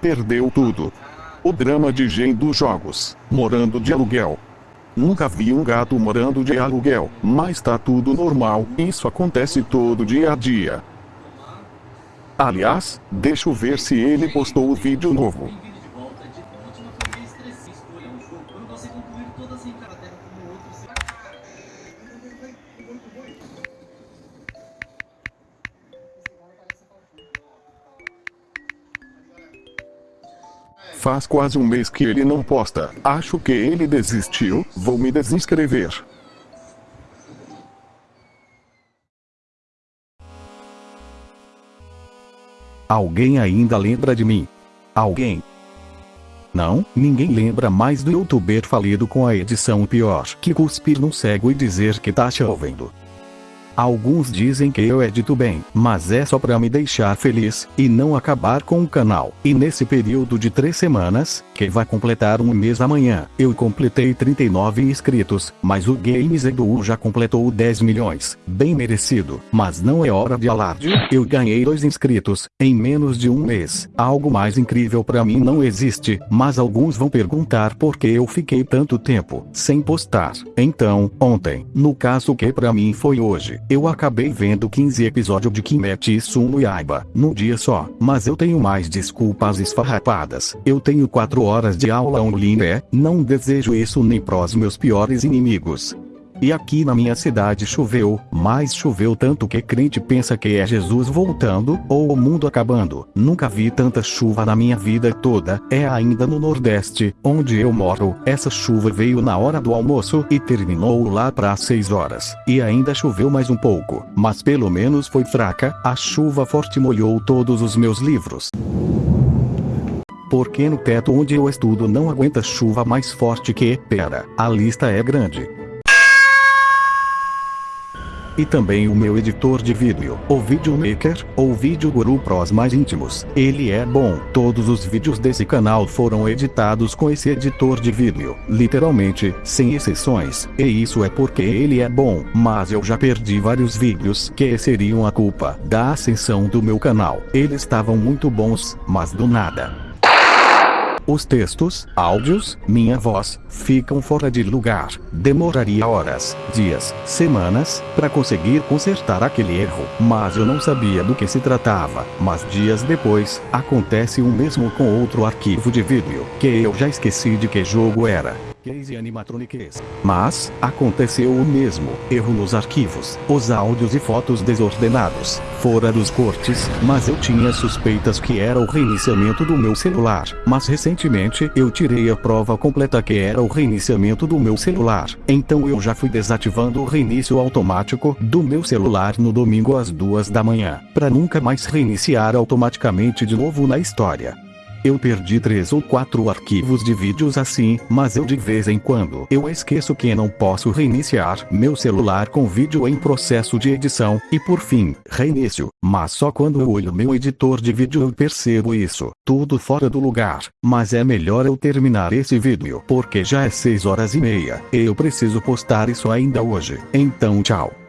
Perdeu tudo. O drama de Gen dos jogos, morando de aluguel. Nunca vi um gato morando de aluguel, mas tá tudo normal, isso acontece todo dia a dia. Aliás, deixa eu ver se ele postou o vídeo novo. Faz quase um mês que ele não posta. Acho que ele desistiu, vou me desinscrever. Alguém ainda lembra de mim? Alguém? Não, ninguém lembra mais do youtuber falido com a edição pior que cuspir num cego e dizer que tá chovendo. Alguns dizem que eu edito bem, mas é só pra me deixar feliz, e não acabar com o canal. E nesse período de três semanas, que vai completar um mês amanhã, eu completei 39 inscritos, mas o Games Edu já completou 10 milhões. Bem merecido, mas não é hora de alarde, eu ganhei 2 inscritos, em menos de um mês. Algo mais incrível pra mim não existe, mas alguns vão perguntar por que eu fiquei tanto tempo, sem postar. Então, ontem, no caso que pra mim foi hoje, eu acabei vendo 15 episódios de Kimetsu no Yaiba, num dia só, mas eu tenho mais desculpas esfarrapadas. Eu tenho 4 horas de aula online, é, não desejo isso nem pros meus piores inimigos. E aqui na minha cidade choveu, mas choveu tanto que crente pensa que é Jesus voltando, ou o mundo acabando. Nunca vi tanta chuva na minha vida toda, é ainda no Nordeste, onde eu moro. Essa chuva veio na hora do almoço e terminou lá para 6 horas. E ainda choveu mais um pouco, mas pelo menos foi fraca, a chuva forte molhou todos os meus livros porque no teto onde eu estudo não aguenta chuva mais forte que, pera, a lista é grande e também o meu editor de vídeo, o Videomaker, ou Video Guru Pros mais íntimos. Ele é bom. Todos os vídeos desse canal foram editados com esse editor de vídeo, literalmente, sem exceções. E isso é porque ele é bom, mas eu já perdi vários vídeos que seriam a culpa da ascensão do meu canal. Eles estavam muito bons, mas do nada. Os textos, áudios, minha voz, ficam fora de lugar. Demoraria horas, dias, semanas, para conseguir consertar aquele erro. Mas eu não sabia do que se tratava. Mas dias depois, acontece o mesmo com outro arquivo de vídeo, que eu já esqueci de que jogo era e animatronics. Mas, aconteceu o mesmo, erro nos arquivos, os áudios e fotos desordenados, fora dos cortes, mas eu tinha suspeitas que era o reiniciamento do meu celular, mas recentemente eu tirei a prova completa que era o reiniciamento do meu celular, então eu já fui desativando o reinício automático do meu celular no domingo às duas da manhã, para nunca mais reiniciar automaticamente de novo na história. Eu perdi três ou quatro arquivos de vídeos assim, mas eu de vez em quando eu esqueço que não posso reiniciar meu celular com vídeo em processo de edição, e por fim, reinicio, mas só quando eu olho meu editor de vídeo eu percebo isso, tudo fora do lugar, mas é melhor eu terminar esse vídeo porque já é 6 horas e meia, e eu preciso postar isso ainda hoje, então tchau.